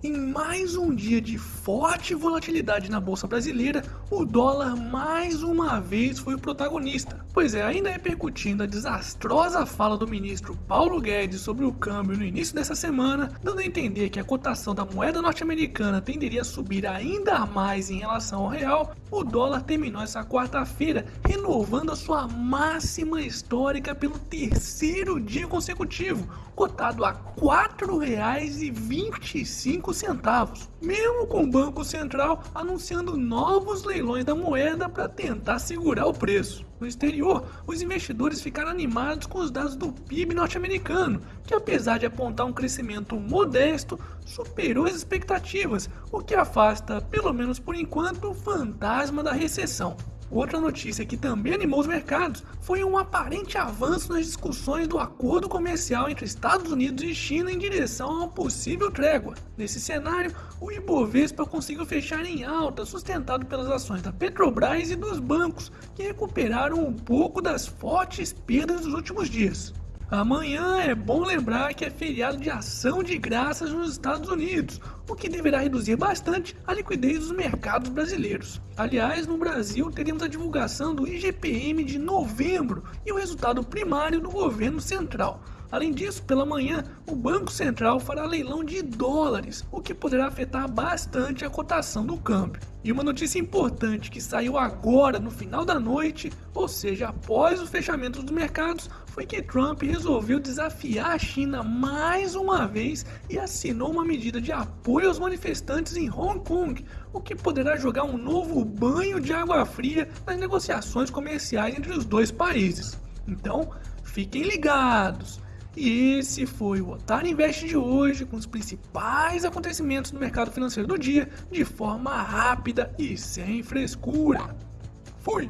Em mais um dia de forte volatilidade na bolsa brasileira, o dólar mais uma vez foi o protagonista. Pois é, ainda repercutindo a desastrosa fala do ministro Paulo Guedes sobre o câmbio no início dessa semana, dando a entender que a cotação da moeda norte-americana tenderia a subir ainda mais em relação ao real, o dólar terminou essa quarta-feira renovando a sua máxima histórica pelo terceiro dia consecutivo, cotado a R$ 4,25 centavos, mesmo com o Banco Central anunciando novos leilões da moeda para tentar segurar o preço. No exterior, os investidores ficaram animados com os dados do PIB norte-americano, que apesar de apontar um crescimento modesto, superou as expectativas, o que afasta, pelo menos por enquanto, o fantasma da recessão. Outra notícia que também animou os mercados foi um aparente avanço nas discussões do acordo comercial entre Estados Unidos e China em direção a uma possível trégua. Nesse cenário, o Ibovespa conseguiu fechar em alta, sustentado pelas ações da Petrobras e dos bancos, que recuperaram um pouco das fortes perdas dos últimos dias. Amanhã é bom lembrar que é feriado de ação de graças nos Estados Unidos, o que deverá reduzir bastante a liquidez dos mercados brasileiros. Aliás, no Brasil teremos a divulgação do IGPM de novembro e o resultado primário do governo central. Além disso, pela manhã, o Banco Central fará leilão de dólares, o que poderá afetar bastante a cotação do câmbio. E uma notícia importante que saiu agora no final da noite, ou seja, após o fechamento dos mercados, foi que Trump resolveu desafiar a China mais uma vez e assinou uma medida de apoio aos manifestantes em Hong Kong, o que poderá jogar um novo banho de água fria nas negociações comerciais entre os dois países. Então, fiquem ligados! E esse foi o Otário Invest de hoje, com os principais acontecimentos no mercado financeiro do dia, de forma rápida e sem frescura. Fui!